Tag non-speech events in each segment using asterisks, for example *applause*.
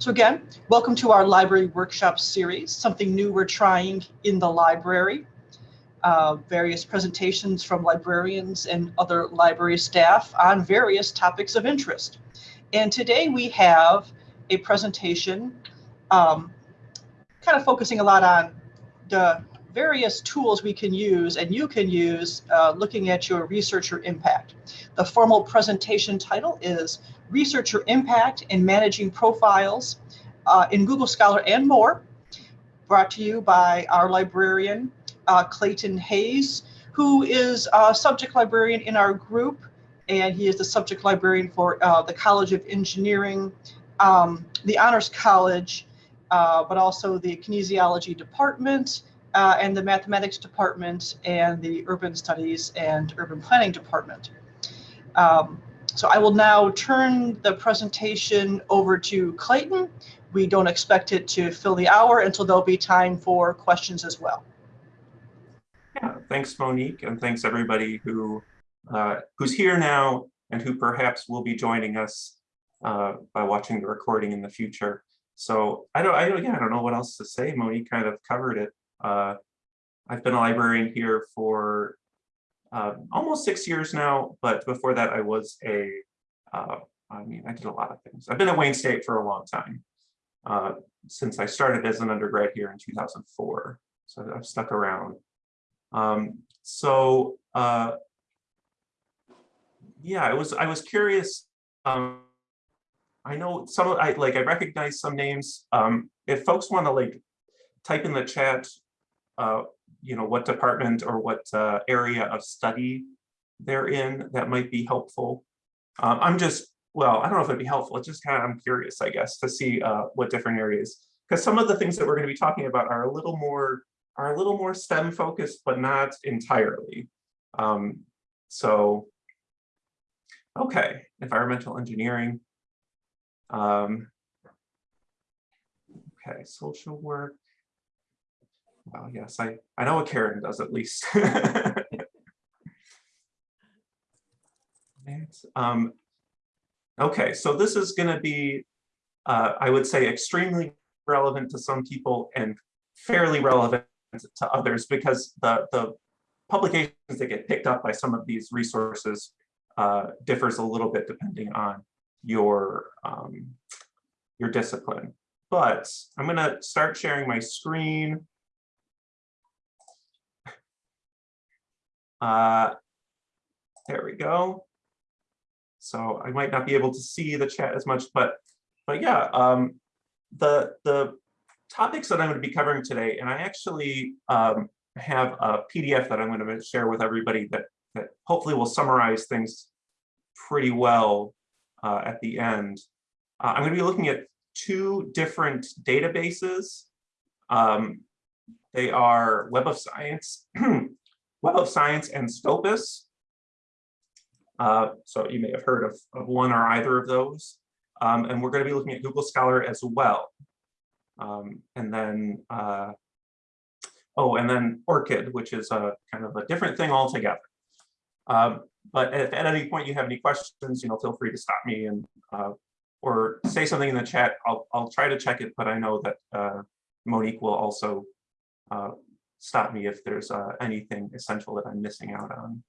So again, welcome to our library workshop series, something new we're trying in the library. Uh, various presentations from librarians and other library staff on various topics of interest. And today we have a presentation um, kind of focusing a lot on the various tools we can use and you can use uh, looking at your researcher impact. The formal presentation title is Researcher Impact in Managing Profiles uh, in Google Scholar and More, brought to you by our librarian, uh, Clayton Hayes, who is a subject librarian in our group, and he is the subject librarian for uh, the College of Engineering, um, the Honors College, uh, but also the Kinesiology Department, uh, and the Mathematics Department, and the Urban Studies and Urban Planning Department. Um, so I will now turn the presentation over to Clayton. We don't expect it to fill the hour until there'll be time for questions as well. Yeah, thanks Monique, and thanks everybody who uh, who's here now and who perhaps will be joining us uh, by watching the recording in the future. So I don't, I don't, yeah, I don't know what else to say. Monique kind of covered it. Uh, I've been a librarian here for uh, almost six years now, but before that I was a, uh, I mean, I did a lot of things. I've been at Wayne State for a long time, uh, since I started as an undergrad here in 2004. So I've stuck around. Um, so uh, yeah, I was I was curious. Um, I know some I like I recognize some names. Um, if folks want to like type in the chat uh, you know, what department or what uh, area of study they're in, that might be helpful. Um, I'm just, well, I don't know if it'd be helpful. It's just kind of, I'm curious, I guess, to see uh, what different areas, because some of the things that we're going to be talking about are a little more, are a little more STEM focused, but not entirely. Um, so, okay, environmental engineering. Um, okay, social work. Well, yes, I, I know what Karen does at least. *laughs* um, okay, so this is going to be, uh, I would say, extremely relevant to some people and fairly relevant to others because the, the publications that get picked up by some of these resources uh, differs a little bit depending on your, um, your discipline. But I'm going to start sharing my screen. Uh, there we go. So I might not be able to see the chat as much, but but yeah, um, the the topics that I'm going to be covering today, and I actually um, have a PDF that I'm going to share with everybody that that hopefully will summarize things pretty well uh, at the end. Uh, I'm going to be looking at two different databases. Um, they are Web of Science *clears throat* Web of Science and Scopus. Uh, so you may have heard of, of one or either of those. Um, and we're going to be looking at Google Scholar as well. Um, and then, uh, oh, and then ORCID, which is a kind of a different thing altogether. Um, but if at any point you have any questions, you know, feel free to stop me and uh, or say something in the chat. I'll I'll try to check it, but I know that uh, Monique will also uh, stop me if there's uh, anything essential that I'm missing out on.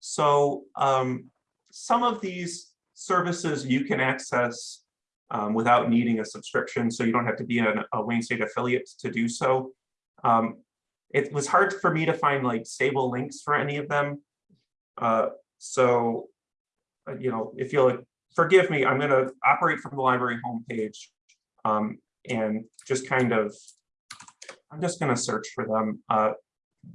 So um, some of these services you can access um, without needing a subscription, so you don't have to be an, a Wayne State affiliate to do so. Um, it was hard for me to find like stable links for any of them. Uh, so, uh, you know, if you'll forgive me, I'm going to operate from the library homepage um, and just kind of I'm just going to search for them. Uh,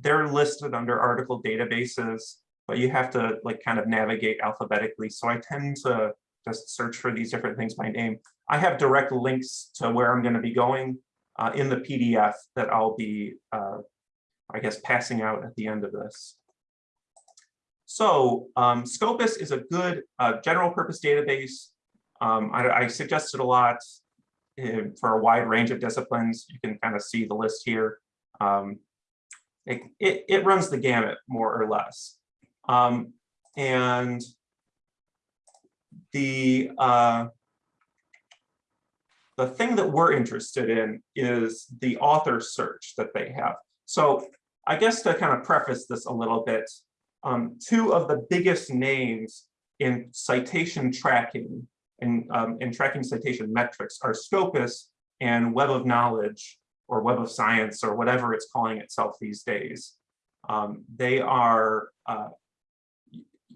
they're listed under article databases, but you have to like kind of navigate alphabetically. So I tend to just search for these different things by name. I have direct links to where I'm going to be going uh, in the PDF that I'll be, uh, I guess, passing out at the end of this. So um, Scopus is a good uh, general purpose database. Um, I, I suggest it a lot for a wide range of disciplines. You can kind of see the list here. Um, it, it, it, runs the gamut more or less. Um, and the uh, the thing that we're interested in is the author search that they have. So I guess to kind of preface this a little bit, um, two of the biggest names in citation tracking and um, in tracking citation metrics are Scopus and Web of Knowledge or Web of Science or whatever it's calling itself these days. Um, they are, uh,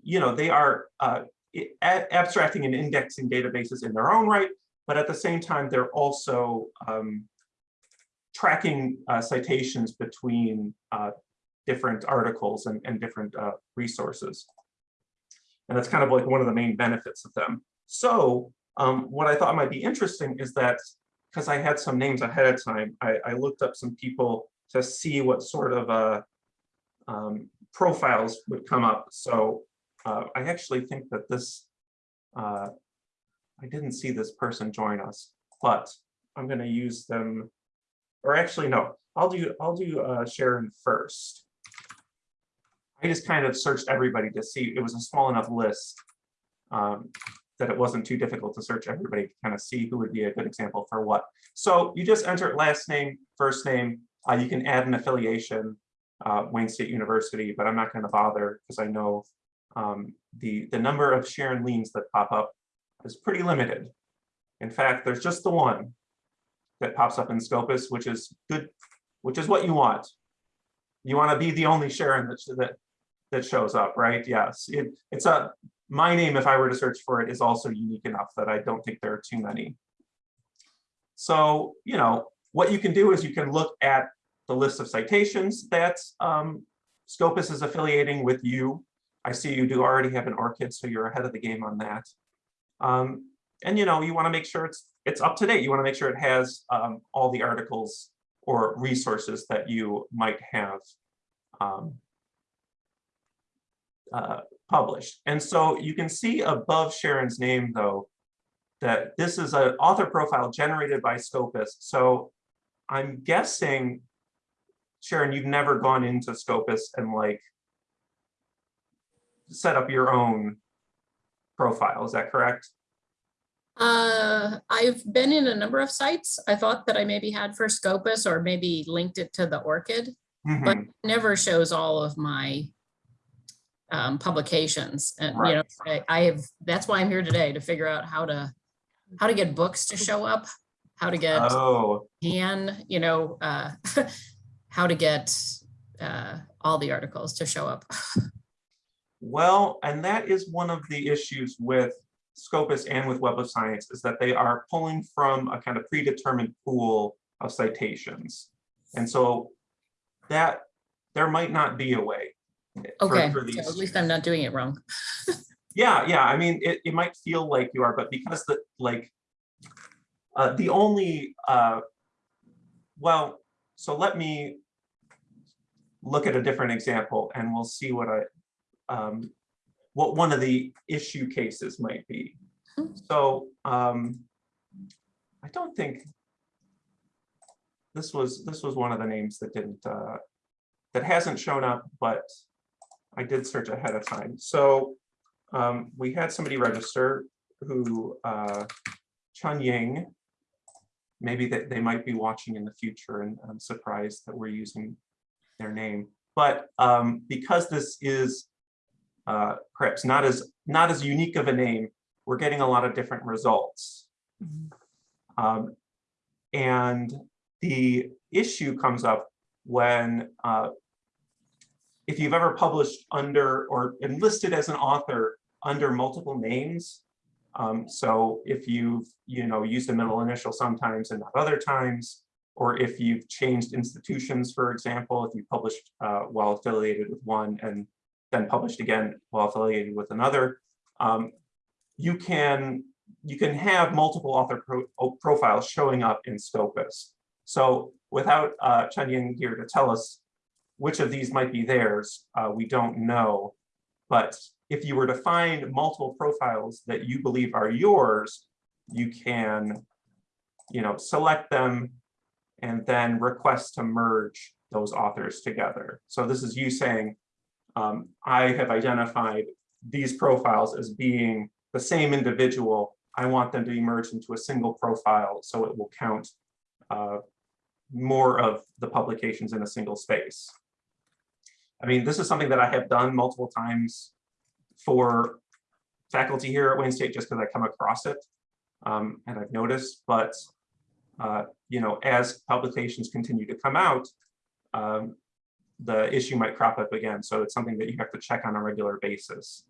you know, they are uh, abstracting and indexing databases in their own right, but at the same time, they're also um, tracking uh, citations between uh, different articles and, and different uh, resources. And that's kind of like one of the main benefits of them. So um, what I thought might be interesting is that because I had some names ahead of time, I, I, looked up some people to see what sort of uh, um, profiles would come up. So uh, I actually think that this, uh, I didn't see this person join us, but I'm going to use them, or actually no, I'll do I'll do uh, Sharon first. I just kind of searched everybody to see it was a small enough list um, that it wasn't too difficult to search everybody to kind of see who would be a good example for what. So you just enter last name, first name. Uh, you can add an affiliation, uh, Wayne State University, but I'm not going to bother because I know um, the, the number of Sharon Leans that pop up is pretty limited. In fact, there's just the one that pops up in Scopus, which is good, which is what you want. You want to be the only Sharon that, that that shows up, right? Yes, it, it's a my name, if I were to search for it, is also unique enough that I don't think there are too many. So, you know, what you can do is you can look at the list of citations that um, Scopus is affiliating with you. I see you do already have an ORCID, so you're ahead of the game on that. Um, and you know, you want to make sure it's it's up to date. You want to make sure it has um, all the articles or resources that you might have um, uh, published. And so you can see above Sharon's name, though, that this is an author profile generated by Scopus. So I'm guessing, Sharon, you've never gone into Scopus and like set up your own profile. Is that correct? Uh, I've been in a number of sites. I thought that I maybe had for Scopus or maybe linked it to the ORCID, mm -hmm. but mm-hmm. never shows all of my um, publications. And right. you know, I, I have that's why I'm here today to figure out how to how to get books to show up, how to get oh. and you know, uh, *laughs* how to get uh, all the articles to show up. well, and that is one of the issues with Scopus and with Web of Science is that they are pulling from a kind of predetermined pool of citations. And so that there might not be a way Okay, for, for so at least I'm not doing it wrong. *laughs* yeah, yeah. I mean, it, it might feel like you are, but because the like uh, the only uh, well, so let me look at a different example, and we'll see what I um, what one of the issue cases might be. Hmm. So um, I don't think this was this was one of the names that didn't uh, that hasn't shown up, but I did search ahead of time. So um, we had somebody register who, uh, Chun Ying, maybe that they might be watching in the future and I'm surprised that we're using their name. But um, because this is uh, perhaps not as not as unique of a name, we're getting a lot of different results. Mm -hmm. um, and the issue comes up when uh, if you've ever published under or enlisted as an author under multiple names, um, so if you've you know used a middle initial sometimes and not other times, or if you've changed institutions, for example, if you published uh, while affiliated with one and then published again while affiliated with another, um, you can you can have multiple author pro profiles showing up in Scopus. So without uh, Chen Ying here to tell us which of these might be theirs, uh, we don't know. But if you were to find multiple profiles that you believe are yours, you can you know, select them and then request to merge those authors together. So this is you saying, um, I have identified these profiles as being the same individual. I want them to be merged into a single profile, so it will count uh, more of the publications in a single space. I mean, this is something that I have done multiple times for faculty here at Wayne State, just because I come across it. um, and I've noticed, but uh, you know, as publications continue to come out, um, the issue might crop up again. So it's something that you have to check on a regular basis.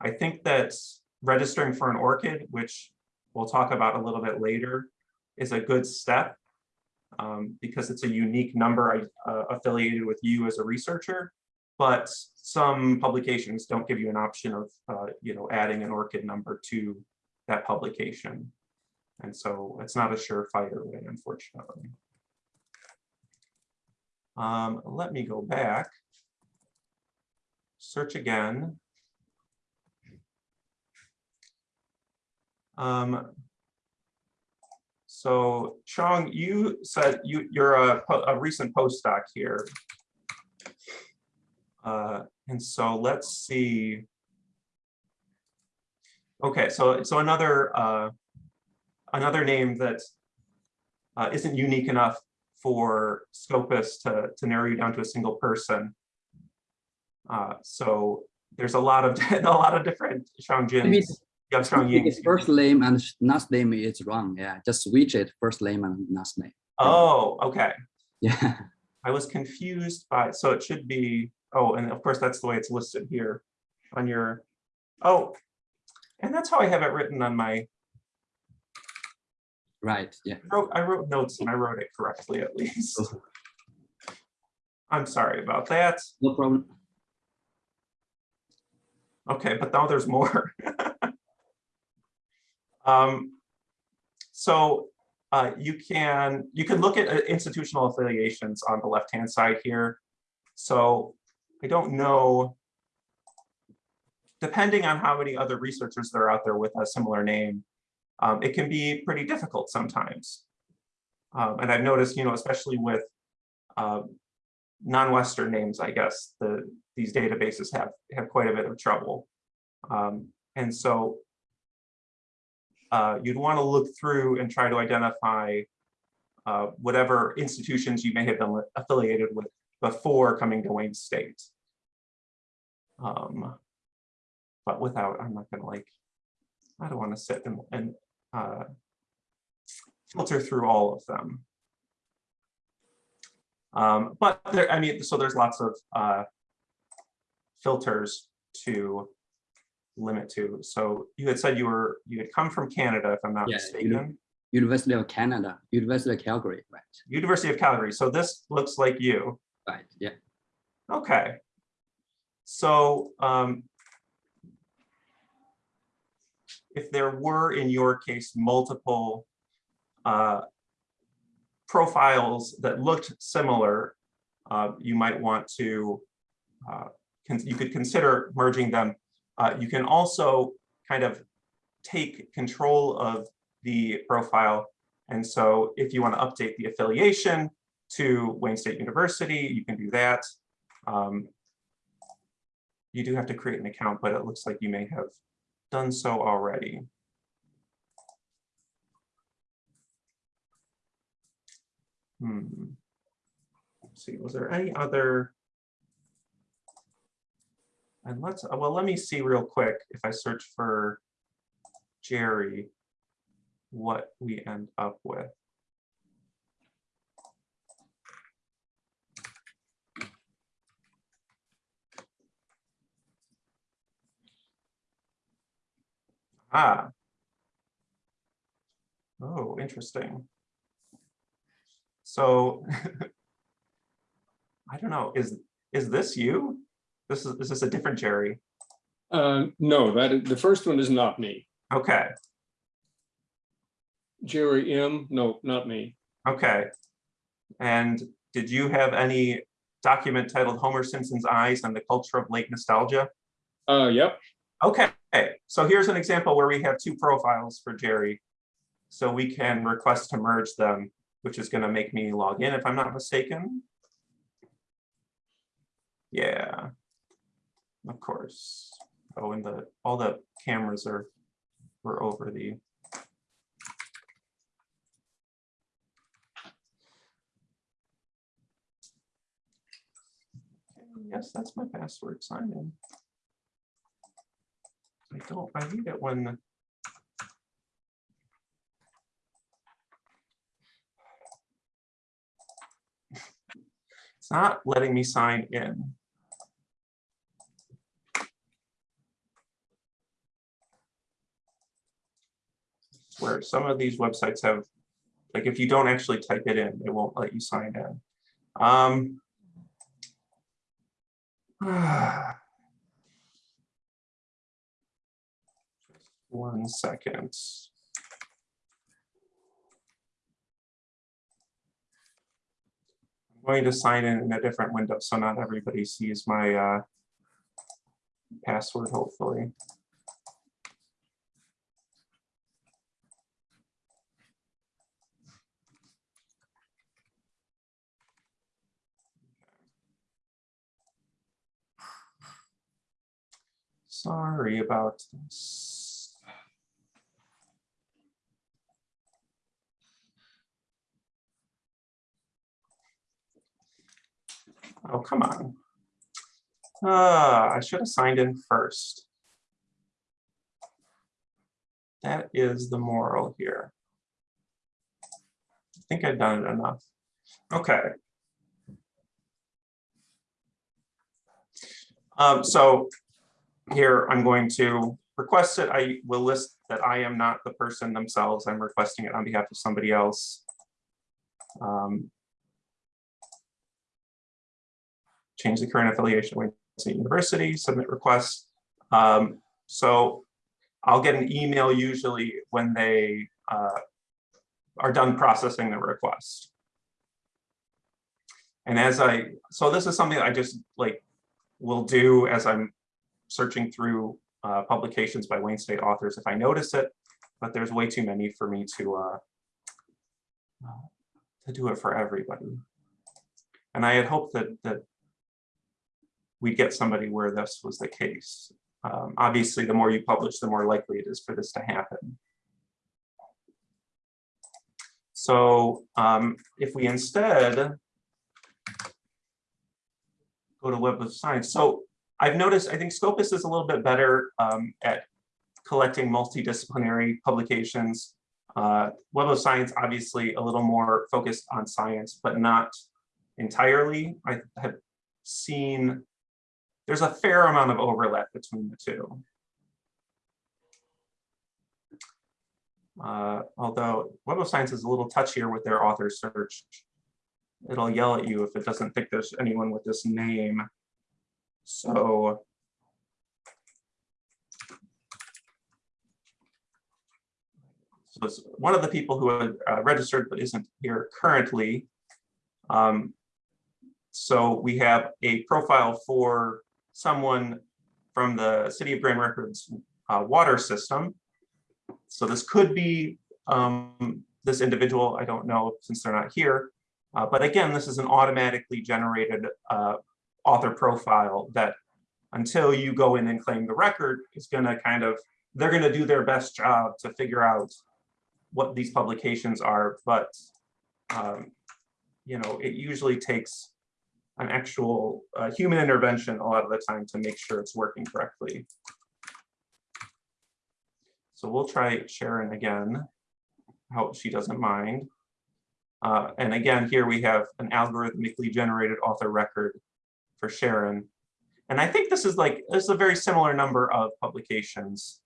I think that registering for an ORCID, which we'll talk about a little bit later, is a good step um, because it's a unique number uh, affiliated with you as a researcher. But some publications don't give you an option of, uh, you know, adding an ORCID number to that publication. And so it's not a surefire way, unfortunately. Um, let me go back. Search again. Um, so Chong, you said you, you're a, a recent postdoc here. Uh, and so let's see. Okay, so, so another, uh, another name that uh, isn't unique enough for Scopus to, to narrow you down to a single person. Uh, so there's a lot of, *laughs* a lot of different Shang Maybe Jins. Yeah, Strong His first name and last name is wrong. Yeah, just switch it first name and last name. Oh, okay. Yeah, *laughs* I was confused by, so it should be, oh, and of course, that's the way it's listed here on your, oh, and that's how I have it written on my, right. Yeah. I wrote, I wrote notes and I wrote it correctly at least. I'm sorry about that. No problem. Okay, but now there's more. *laughs* Um, so uh, you can you can look at uh, institutional affiliations on the left-hand side here. So I don't know, depending on how many other researchers there are out there with a similar name, um, it can be pretty difficult sometimes. Um, and I've noticed, you know, especially with uh, non-Western names, I guess, the these databases have have quite a bit of trouble. Um, and so uh, you'd want to look through and try to identify uh, whatever institutions you may have been affiliated with before coming to Wayne State. Um, but without, I'm not gonna like, I don't want to sit and, and uh, filter through all of them. Um, but there, I mean, so there's lots of uh, filters to limit to. So you had said you were, you had come from Canada, if I'm not Yeah, mistaken. University of Canada, University of Calgary, right? University of Calgary. So this looks like you. Right. Yeah. Okay. So um, if there were, in your case, multiple uh, profiles that looked similar, uh, you might want to, uh, you could consider merging them. Uh, You can also kind of take control of the profile. And so if you want to update the affiliation to Wayne State University, you can do that. Um, You do have to create an account, but it looks like you may have done so already. Hmm. Let's see, was there any other? And let's, uh, well, let me see real quick if I search for Jerry, what we end up with. Ah. Oh, interesting. So *laughs* I don't know, is, is this you? This is, is this a different Jerry? Uh, no, that is, the first one is not me. Okay, Jerry M, no, not me. okay. And did you have any document titled Homer Simpson's Eyes and the Culture of Late Nostalgia? Uh, yep, Okay, so here's an example where we have two profiles for Jerry. So we can request to merge them, which is going to make me log in if I'm not mistaken. Yeah, of course. Oh, and the all the cameras are were over the Yes, that's my password. Sign in. I don't, I hate it when. It's not letting me sign in. Where some of these websites have, like if you don't actually type it in, it won't let you sign in. Um. *sighs* One second. I'm going to sign in in a different window, so not everybody sees my uh, password, hopefully. Sorry about this. Oh, come on. Uh, I should have signed in first. That is the moral here. I think I've done it enough. Okay. Um, so here I'm going to request it. I will list that I am not the person themselves. I'm requesting it on behalf of somebody else. Um, change the current affiliation with State University, submit requests. Um, so I'll get an email usually when they uh, are done processing the request. And as I, so this is something I just like will do as I'm searching through uh, publications by Wayne State authors if I notice it, but there's way too many for me to uh, to do it for everybody. And I had hoped that that we'd get somebody where this was the case. Um, obviously, the more you publish, the more likely it is for this to happen. So um, if we instead go to Web of Science, so I've noticed, I think Scopus is a little bit better um, at collecting multidisciplinary publications. Uh, Web of Science, obviously a little more focused on science, but not entirely. I have seen there's a fair amount of overlap between the two. Uh, although Web of Science is a little touchier with their author search. It'll yell at you if it doesn't think there's anyone with this name. So so it's one of the people who had uh, registered but isn't here currently. Um, so we have a profile for someone from the City of Grand Rapids uh, water system. So this could be um, this individual, I don't know since they're not here. Uh, but again, this is an automatically generated uh, author profile that until you go in and claim the record is going to kind of, they're going to do their best job to figure out what these publications are. But, um, you know, it usually takes an actual uh, human intervention a lot of the time to make sure it's working correctly. So we'll try Sharon again. Hope she doesn't mind. Uh, and again, here we have an algorithmically generated author record for Sharon. And I think this is like, this is a very similar number of publications,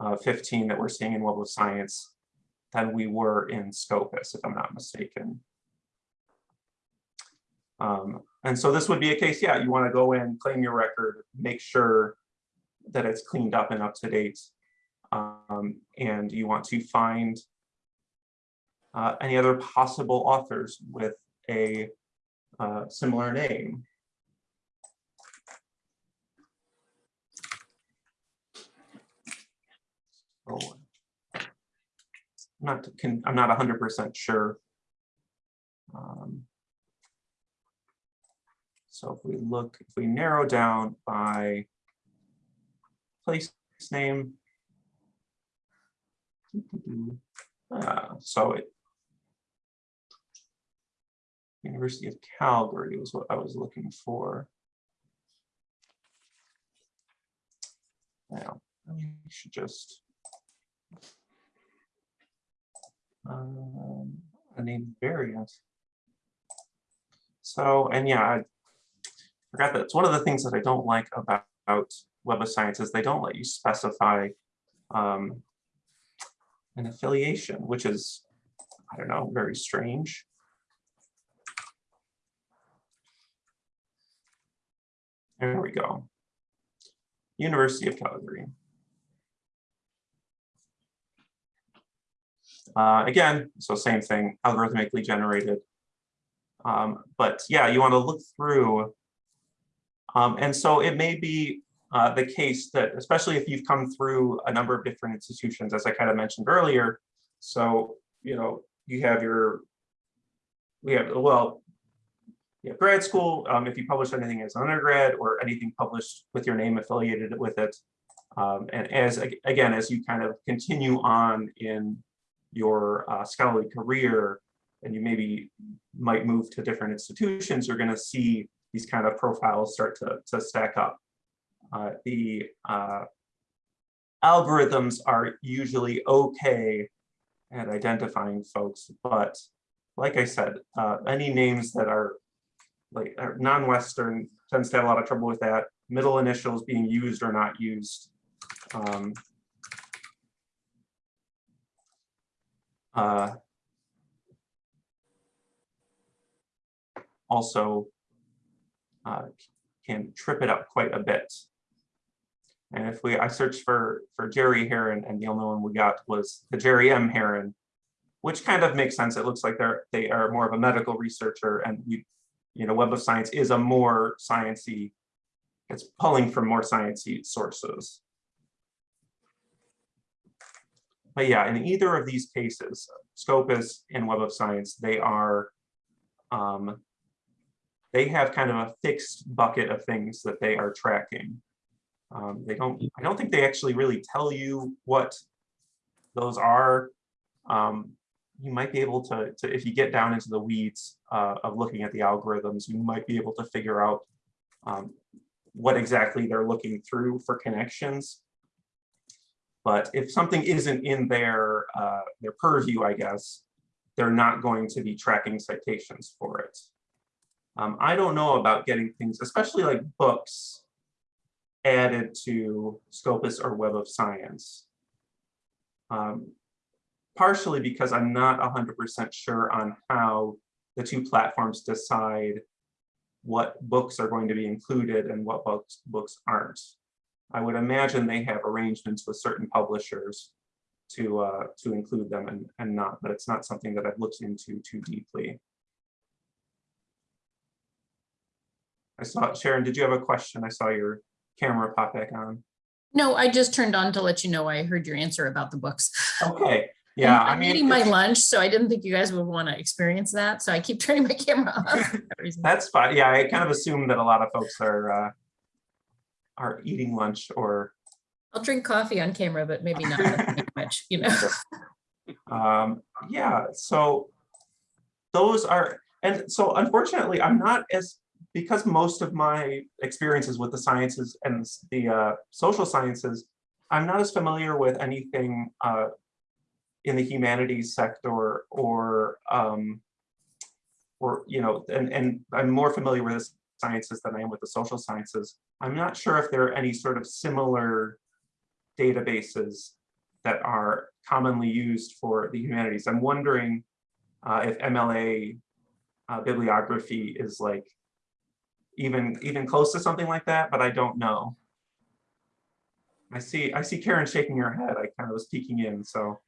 uh, 15 that we're seeing in Web of Science than we were in Scopus, if I'm not mistaken. Um, and so this would be a case, yeah, you want to go in, claim your record, make sure that it's cleaned up and up to date. Um, and you want to find uh, any other possible authors with a uh, similar name. So, I'm not, I'm not 100% sure. So if we look, if we narrow down by place name, uh, so it, University of Calgary was what I was looking for. Now, I should just um, I need variant. So, and yeah, forgot that it's one of the things that I don't like about Web of Science is they don't let you specify um, an affiliation, which is, I don't know, very strange. There we go. University of Calgary. Uh, again, so same thing, algorithmically generated. Um, but yeah, you want to look through. Um, and so it may be uh, the case that, especially if you've come through a number of different institutions, as I kind of mentioned earlier. So, you know, you have your, we have, well, you have grad school, um, if you publish anything as an undergrad or anything published with your name affiliated with it. Um, and as, again, as you kind of continue on in your uh, scholarly career, and you maybe might move to different institutions, you're gonna see these kind of profiles start to, to stack up. Uh, the uh, algorithms are usually okay at identifying folks, but like I said, uh, any names that are like non-Western tends to have a lot of trouble with that. Middle initials being used or not used. Um, uh, also uh, can trip it up quite a bit. And if we, I searched for, for Jerry Herron and the only one we got was the Jerry M. Heron, which kind of makes sense. It looks like they're, they are more of a medical researcher and we, you know, Web of Science is a more sciencey, it's pulling from more sciencey sources. But yeah, in either of these cases, Scopus and Web of Science, they are, um, they have kind of a fixed bucket of things that they are tracking. Um, they don't, I don't think they actually really tell you what those are. Um, you might be able to, to, if you get down into the weeds uh, of looking at the algorithms, you might be able to figure out um, what exactly they're looking through for connections. But if something isn't in their, uh, their purview, I guess, they're not going to be tracking citations for it. Um, I don't know about getting things, especially like books, added to Scopus or Web of Science. Um, partially because I'm not 100% sure on how the two platforms decide what books are going to be included and what books, books aren't. I would imagine they have arrangements with certain publishers to uh, to include them and, and not, but it's not something that I've looked into too deeply. I saw, Sharon, did you have a question? I saw your camera pop back on. No, I just turned on to let you know I heard your answer about the books. Okay, *laughs* yeah, I'm I mean, eating my lunch, so I didn't think you guys would want to experience that. So I keep *laughs* turning my camera off. for that *laughs* reason. that's fine. Yeah, I kind of assume that a lot of folks are uh, are eating lunch or I'll drink coffee on camera, but maybe not much, you know. Um, yeah, so those are, and so unfortunately, I'm not as, because most of my experiences with the sciences and the uh, social sciences, I'm not as familiar with anything uh, in the humanities sector or, um, or, you know, and, and I'm more familiar with the sciences than I am with the social sciences. I'm not sure if there are any sort of similar databases that are commonly used for the humanities. I'm wondering uh, if MLA uh, bibliography is like even even close to something like that, but I don't know. I see I see Karen shaking her head. I kind of was peeking in, so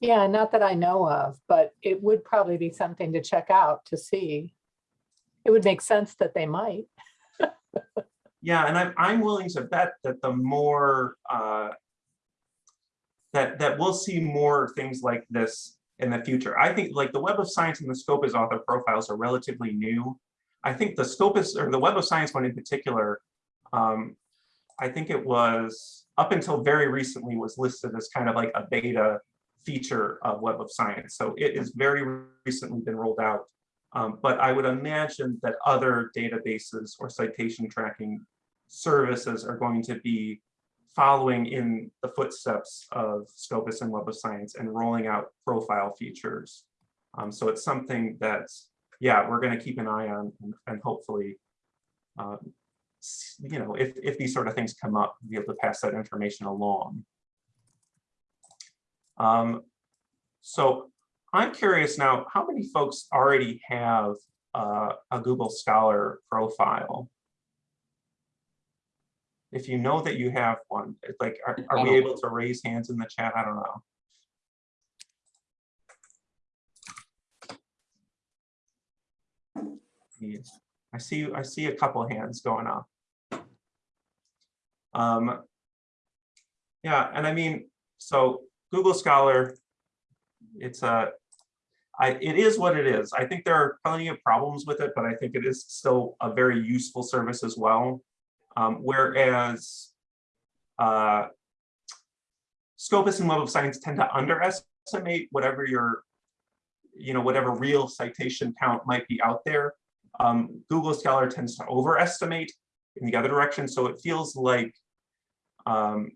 Yeah, not that I know of, but it would probably be something to check out to see. It would make sense that they might. *laughs* yeah, and I'm I'm willing to bet that the more uh, that that we'll see more things like this in the future. I think like the Web of Science and the Scopus author profiles are relatively new. I think the Scopus or the Web of Science one in particular, um, I think it was up until very recently was listed as kind of like a beta feature of Web of Science. So it is very recently been rolled out. Um, but I would imagine that other databases or citation tracking services are going to be following in the footsteps of Scopus and Web of Science and rolling out profile features. Um, so it's something that's, yeah, we're going to keep an eye on and, and hopefully, um, you know, if, if these sort of things come up, be able to pass that information along. Um, so I'm curious now, how many folks already have uh, a Google Scholar profile? If you know that you have one, like, are, are we able to raise hands in the chat? I don't know. I see, I see a couple hands going up. Um, yeah, and I mean, so Google Scholar, it's a, I, it is what it is. I think there are plenty of problems with it, but I think it is still a very useful service as well. Um, whereas uh, Scopus and Web of Science tend to underestimate whatever your, you know, whatever real citation count might be out there. Um, Google Scholar tends to overestimate in the other direction. So it feels like, um,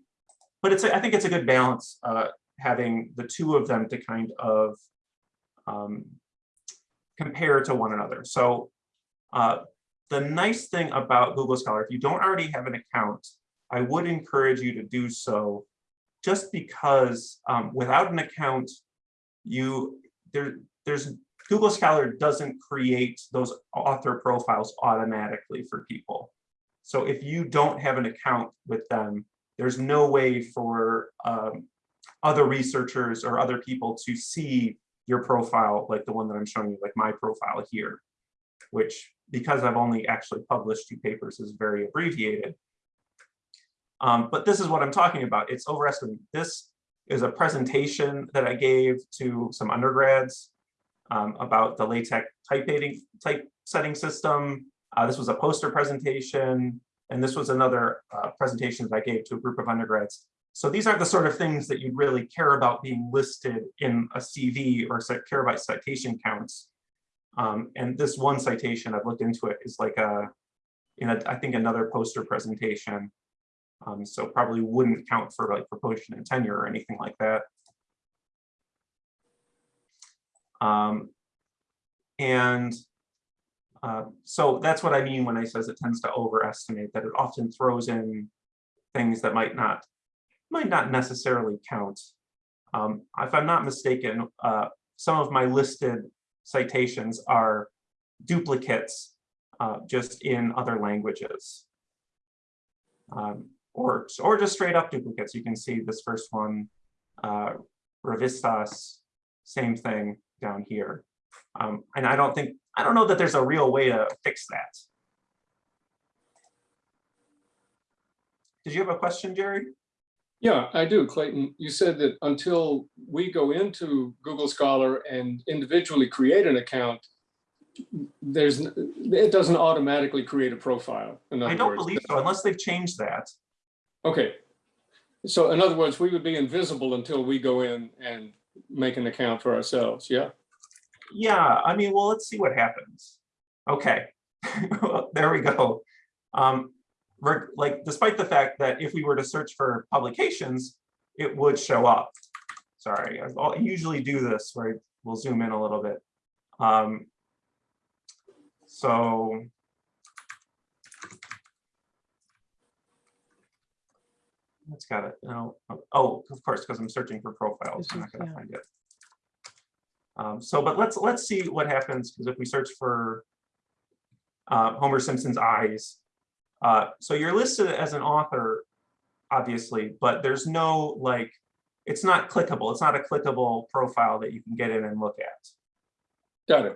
but it's, a- I think it's a good balance, uh, having the two of them to kind of um, compare to one another. So uh, the nice thing about Google Scholar, if you don't already have an account, I would encourage you to do so just because um, without an account, you there there's Google Scholar doesn't create those author profiles automatically for people. So if you don't have an account with them, there's no way for um, other researchers or other people to see your profile like the one that I'm showing you, like my profile here, which because I've only actually published two papers is very abbreviated. Um, but this is what I'm talking about. It's overestimating. This is a presentation that I gave to some undergrads um, about the LaTeX typesetting typesetting system. Uh, this was a poster presentation, and this was another uh, presentation that I gave to a group of undergrads. So these are the sort of things that you'd really care about being listed in a CV or care about citation counts. Um, and this one citation, I've looked into it, is like a, in a, I think another poster presentation. Um, so probably wouldn't count for like promotion and tenure or anything like that. Um, and uh, so that's what I mean when I says it tends to overestimate, that it often throws in things that might not might not necessarily count. Um, if I'm not mistaken, uh, some of my listed citations are duplicates uh, just in other languages. Um, or, or just straight up duplicates. You can see this first one, uh, Revistas, same thing down here. Um, and I don't think, I don't know that there's a real way to fix that. Did you have a question, Jerry? Yeah, I do, Clayton. You said that until we go into Google Scholar and individually create an account, there's, it doesn't automatically create a profile. I don't words. believe so unless they've changed that. Okay. So in other words, we would be invisible until we go in and make an account for ourselves, yeah? Yeah, I mean, well, let's see what happens. Okay, *laughs* there we go. Um, like, despite the fact that if we were to search for publications, it would show up. Sorry, I usually do this where we'll zoom in a little bit. Um, so. that's got it, no, oh, of course, because I'm searching for profiles, I'm not gonna find it. Um, so, but let's, let's see what happens, because if we search for uh, Homer Simpson's eyes, uh, so you're listed as an author, obviously, but there's no like, it's not clickable. It's not a clickable profile that you can get in and look at. Got it.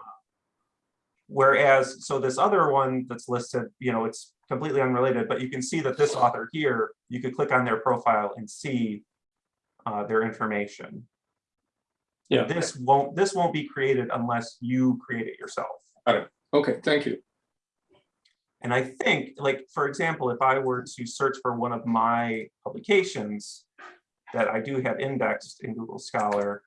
Whereas, so this other one that's listed, you know, it's completely unrelated, but you can see that this author here, you could click on their profile and see uh, their information. Yeah. This won't, this won't be created unless you create it yourself. Got it. Okay, thank you. And I think, like, for example, if I were to search for one of my publications that I do have indexed in Google Scholar,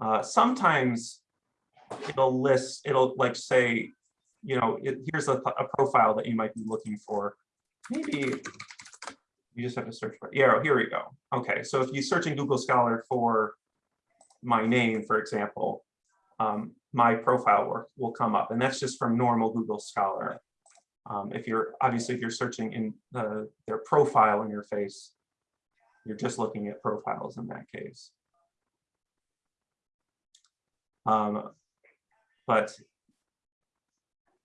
uh, sometimes it'll list, it'll like say, you know, it, here's a, a profile that you might be looking for. Maybe you just have to search for, yeah, here we go. Okay, so if you search in Google Scholar for my name, for example, um, my profile work will come up, and that's just from normal Google Scholar. Um, if you're, obviously, if you're searching in the, their profile interface, you're just looking at profiles in that case. Um, but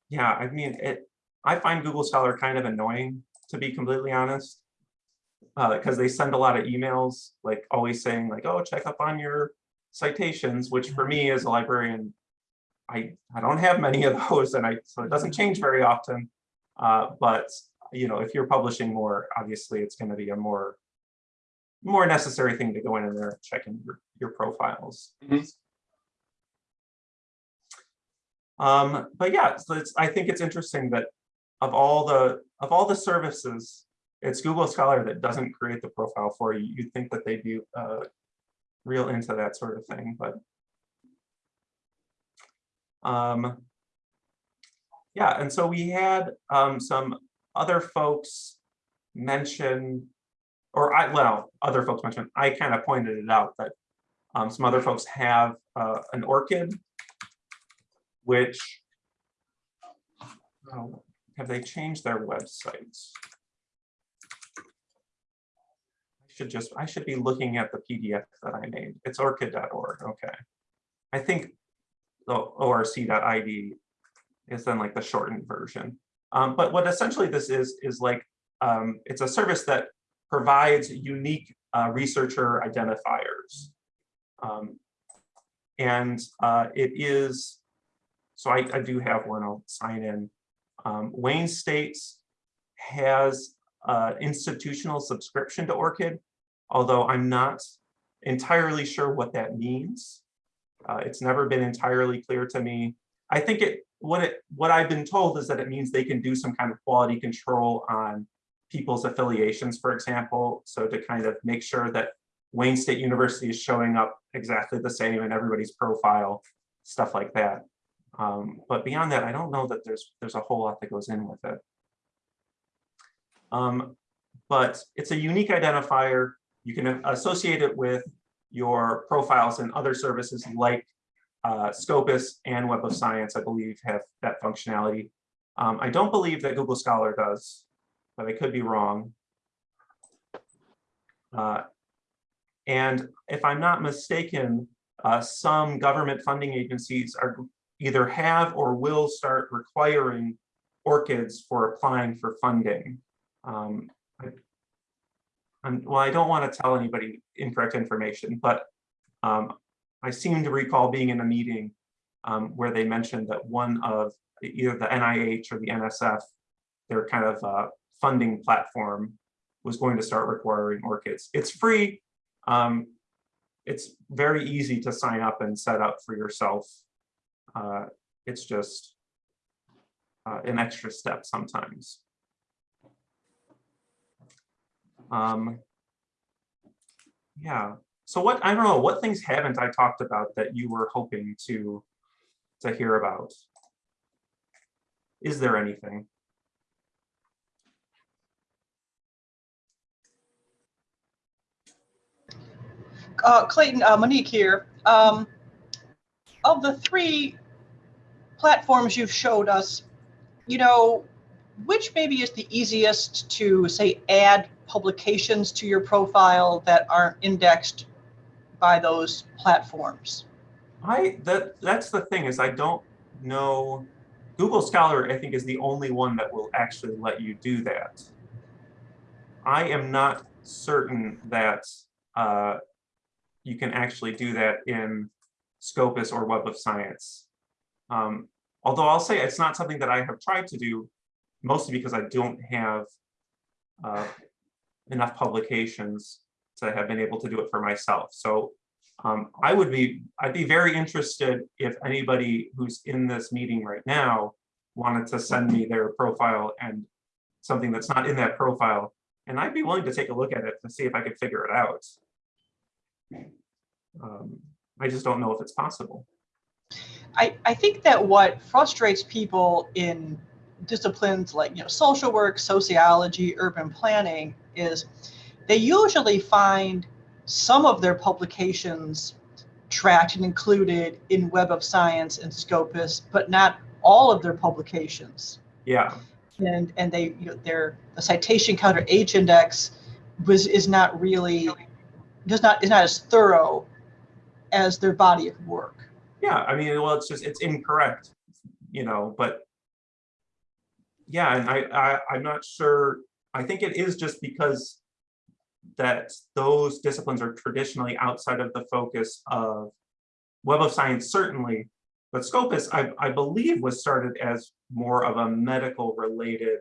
yeah, I mean, it, I find Google Scholar kind of annoying, to be completely honest. Uh, because they send a lot of emails, like always saying like, oh, check up on your citations, which for me as a librarian, I, I don't have many of those and I, so it doesn't change very often. Uh, but, you know, if you're publishing more, obviously it's going to be a more, more necessary thing to go in there and check in your, your profiles. Mhm. Um, but yeah, so it's, I think it's interesting that of all the, of all the services, it's Google Scholar that doesn't create the profile for you. You'd think that they'd be uh, real into that sort of thing, but um, yeah, and so we had um, some other folks mention, or I, well, other folks mentioned, I kind of pointed it out that um, some other folks have uh, an ORCID, which, oh, have they changed their websites? I should just, I should be looking at the PDF that I made. It's orcid.org, okay. I think the orc.id is then like the shortened version. Um, but what essentially this is, is like, um, it's a service that provides unique uh, researcher identifiers. Um, and uh, it is, so I, I do have one, I'll sign in. Um, Wayne States has uh, institutional subscription to ORCID, although I'm not entirely sure what that means. Uh, it's never been entirely clear to me. I think it what it what I've been told is that it means they can do some kind of quality control on people's affiliations, for example, so to kind of make sure that Wayne State University is showing up exactly the same in everybody's profile, stuff like that. Um, but beyond that, I don't know that there's there's a whole lot that goes in with it. Um, but it's a unique identifier. You can associate it with your profiles and other services like uh, Scopus and Web of Science, I believe, have that functionality. Um, I don't believe that Google Scholar does, but I could be wrong. Uh, and if I'm not mistaken, uh, some government funding agencies are either have or will start requiring ORCIDs for applying for funding. Um, Well, I don't want to tell anybody incorrect information, but um, I seem to recall being in a meeting um, where they mentioned that one of either the NIH or the NSF, their kind of uh, funding platform was going to start requiring ORCIDs. It's free. Um, it's very easy to sign up and set up for yourself. Uh, it's just uh, an extra step sometimes. Um, yeah, so what, I don't know, what things haven't I talked about that you were hoping to, to hear about? Is there anything? Uh, Clayton, uh, Monique here. Um, of the three platforms you've showed us, you know, which maybe is the easiest to say add publications to your profile that aren't indexed by those platforms? I that that's the thing is I don't know. Google Scholar, I think, is the only one that will actually let you do that. I am not certain that uh, you can actually do that in Scopus or Web of Science. Um, although I'll say it's not something that I have tried to do, mostly because I don't have uh, enough publications to have been able to do it for myself. So um, I would be, I'd be very interested if anybody who's in this meeting right now wanted to send me their profile and something that's not in that profile. And I'd be willing to take a look at it to see if I could figure it out. Um, I just don't know if it's possible. I, I think that what frustrates people in disciplines like you know social work, sociology, urban planning is they usually find some of their publications tracked and included in Web of Science and Scopus, but not all of their publications. Yeah, And and they you know their the citation counter H index was is not really does not is not as thorough as their body of work. yeah, I mean, well, it's just, it's incorrect, you know, but yeah, and I, I, I'm not sure, I think it is just because that those disciplines are traditionally outside of the focus of Web of Science, certainly, but Scopus, I, I believe, was started as more of a medical related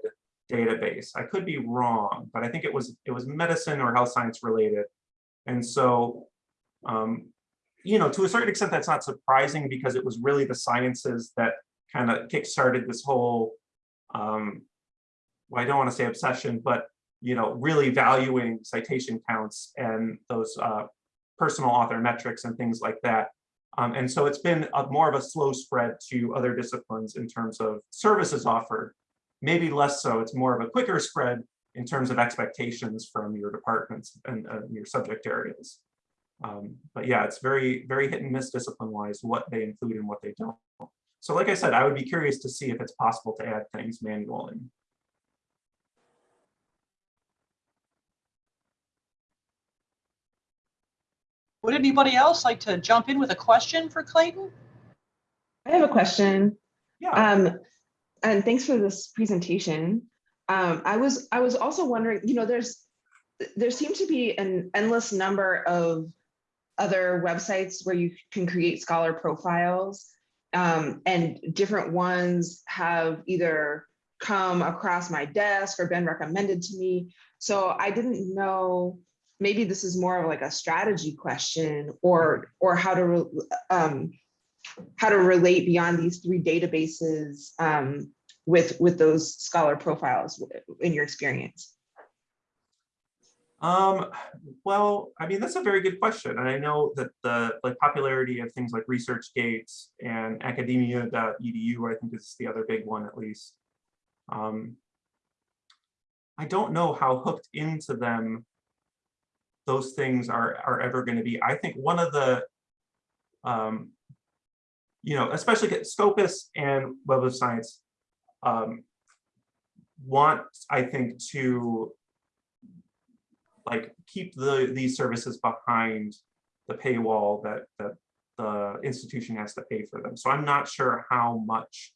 database. I could be wrong, but I think it was it was medicine or health science related. And so, um, you know, to a certain extent, that's not surprising because it was really the sciences that kind of kickstarted this whole, um, well, I don't want to say obsession, but you know, really valuing citation counts and those uh, personal author metrics and things like that. Um, and so it's been a, more of a slow spread to other disciplines in terms of services offered. Maybe less so, it's more of a quicker spread in terms of expectations from your departments and uh, your subject areas. Um, but yeah, it's very, very hit and miss discipline wise, what they include and what they don't. So like I said, I would be curious to see if it's possible to add things manually. Would anybody else like to jump in with a question for Clayton? I have a question. Yeah, Um, and thanks for this presentation. Um, I was, I was also wondering, you know, there's, there seems to be an endless number of other websites where you can create scholar profiles. Um, and different ones have either come across my desk or been recommended to me. So I didn't know, maybe this is more of like a strategy question or, or how to, um, how to relate beyond these three databases um, with with those scholar profiles in your experience. Um, well, I mean, that's a very good question. And I know that the like popularity of things like ResearchGate and academia.edu, I think is the other big one at least. Um, I don't know how hooked into them those things are, are ever going to be. I think one of the, um, you know, especially Scopus and Web of Science um, want, I think, to like keep the these services behind the paywall that that the institution has to pay for them. So I'm not sure how much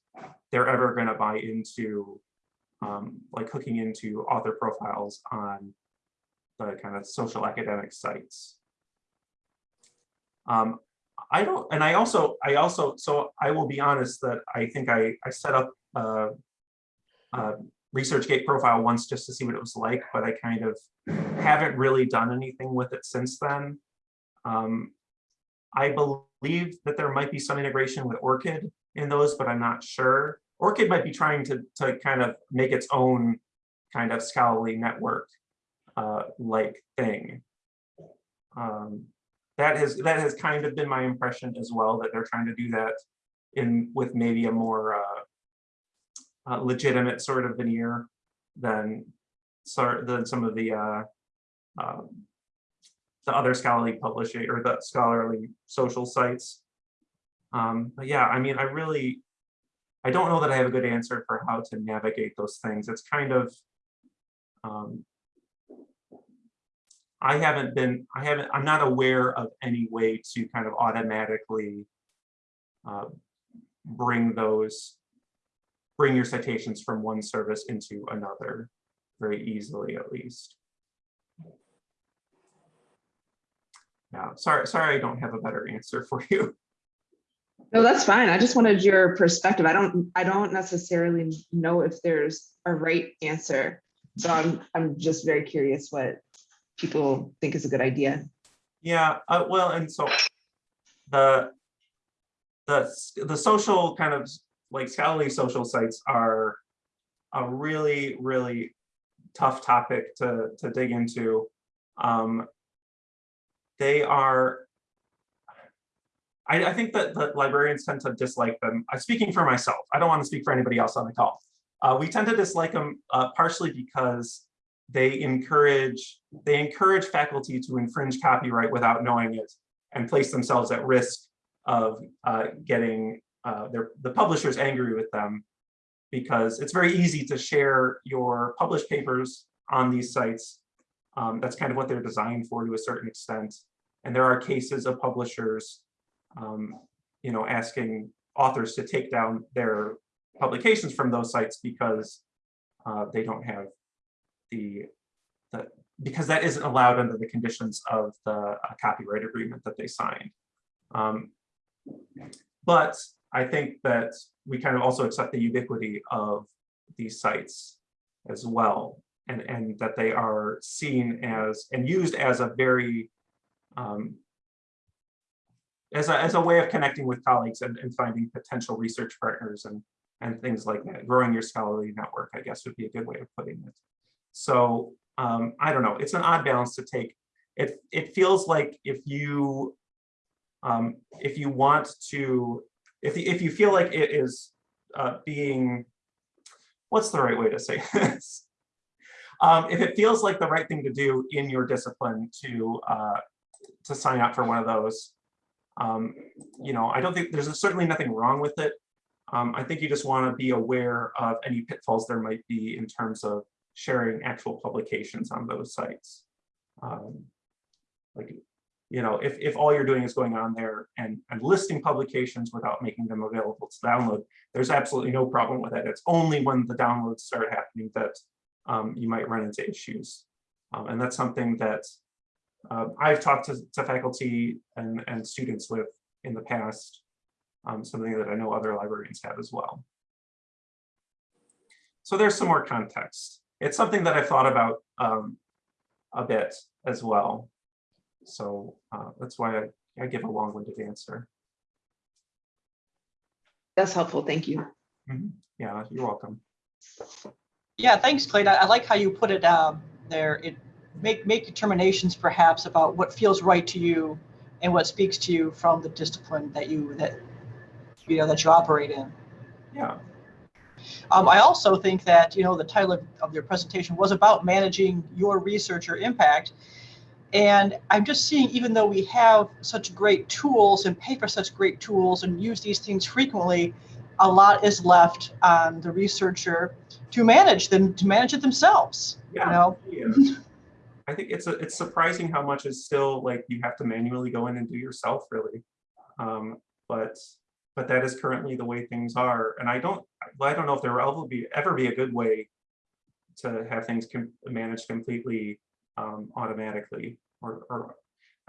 they're ever going to buy into um, like hooking into author profiles on the kind of social academic sites. Um, I don't, and I also, I also, so I will be honest that I think I, I set up a, a ResearchGate profile once just to see what it was like, but I kind of haven't really done anything with it since then. Um, I believe that there might be some integration with ORCID in those, but I'm not sure. ORCID might be trying to, to kind of make its own kind of scholarly network uh, like thing. Um, that has that has kind of been my impression as well that they're trying to do that in with maybe a more uh, uh, legitimate sort of veneer than sort than some of the uh, um, the other scholarly publishing or the scholarly social sites. Um, but yeah, I mean, I really I don't know that I have a good answer for how to navigate those things. It's kind of um, I haven't been, I haven't, I'm not aware of any way to kind of automatically uh, bring those, bring your citations from one service into another very easily, at least. Yeah, sorry, sorry, I don't have a better answer for you. No, that's fine. I just wanted your perspective. I don't, I don't necessarily know if there's a right answer. So I'm, I'm just very curious what people think is a good idea. Yeah, uh, well, and so the the the social kind of like scholarly social sites are a really really tough topic to to dig into. Um, they are I, I think that, that librarians tend to dislike them. I'm speaking for myself. I don't want to speak for anybody else on the call. Uh, we tend to dislike them uh, partially because they encourage they encourage faculty to infringe copyright without knowing it and place themselves at risk of uh, getting uh, the publishers angry with them because it's very easy to share your published papers on these sites. Um, that's kind of what they're designed for to a certain extent. And there are cases of publishers, um, you know, asking authors to take down their publications from those sites because uh, they don't have the, the, because that isn't allowed under the conditions of the uh, copyright agreement that they signed. Um, but I think that we kind of also accept the ubiquity of these sites as well, and, and that they are seen as and used as a very um, as a, as a way of connecting with colleagues and, and finding potential research partners and and things like that. Growing your scholarly network, I guess, would be a good way of putting it. So um, I don't know. It's an odd balance to take. It it feels like if you um, if you want to if if you feel like it is uh, being what's the right way to say this? Um, if it feels like the right thing to do in your discipline to uh, to sign up for one of those, um, you know, I don't think there's certainly nothing wrong with it. Um, I think you just want to be aware of any pitfalls there might be in terms of sharing actual publications on those sites. Um, like, you know, if, if all you're doing is going on there and, and listing publications without making them available to download, there's absolutely no problem with that. It's only when the downloads start happening that um, you might run into issues. Um, and that's something that uh, I've talked to, to faculty and, and students with in the past, um, something that I know other librarians have as well. So there's some more context. It's something that I've thought about um, a bit as well. So uh, that's why I, I give a long-winded answer. That's helpful. Thank you. Mhm. Yeah, you're welcome. Yeah, thanks, Clayton. I I like how you put it um, there. It make make determinations perhaps about what feels right to you and what speaks to you from the discipline that you that you know that you operate in. Yeah, Um, I also think that you know the title of, of your presentation was about managing your researcher impact. And I'm just seeing, even though we have such great tools and pay for such great tools and use these things frequently, a lot is left on the researcher to manage them, to manage it themselves. You Yeah. know, *laughs* yeah. I think it's a, it's surprising how much is still like you have to manually go in and do yourself really. Um, but but that is currently the way things are. And I don't well, I don't know if there will ever be ever be a good way to have things com managed completely um, automatically or, or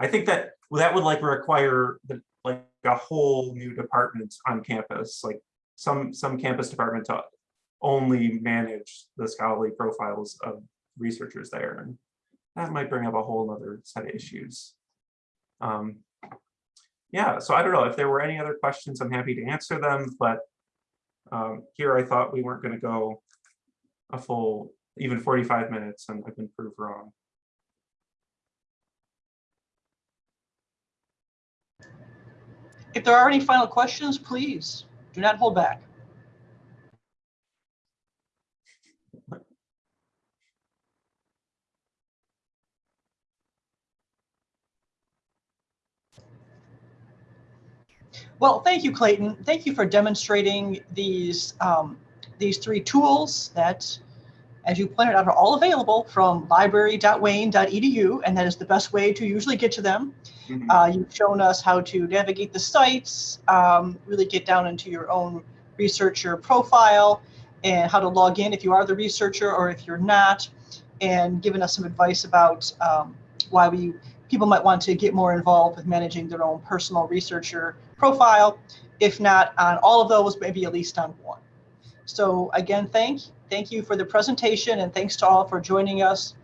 I think that that would like require the like a whole new department on campus, like some some campus department to only manage the scholarly profiles of researchers there. And that might bring up a whole other set of issues. Um, yeah, so I don't know if there were any other questions, I'm happy to answer them, but um, here I thought we weren't going to go a full, even 45 minutes, and I've been proved wrong. If there are any final questions, please do not hold back. Well, thank you, Clayton. Thank you for demonstrating these um, these three tools that, as you pointed out, are all available from library.wayne.edu, and that is the best way to usually get to them. Mhm. Uh, you've shown us how to navigate the sites, um, really get down into your own researcher profile, and how to log in if you are the researcher or if you're not, and given us some advice about um, why we people might want to get more involved with managing their own personal researcher profile. If not on all of those, maybe at least on one. So again, thank thank you for the presentation, and thanks to all for joining us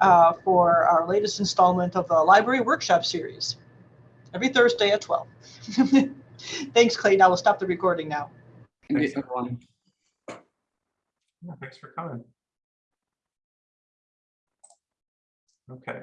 uh, for our latest installment of the Library Workshop Series, every Thursday at 12. *laughs* Thanks, Clayton. I will stop the recording now. Thanks. everyone. Yeah, thanks for coming. Okay.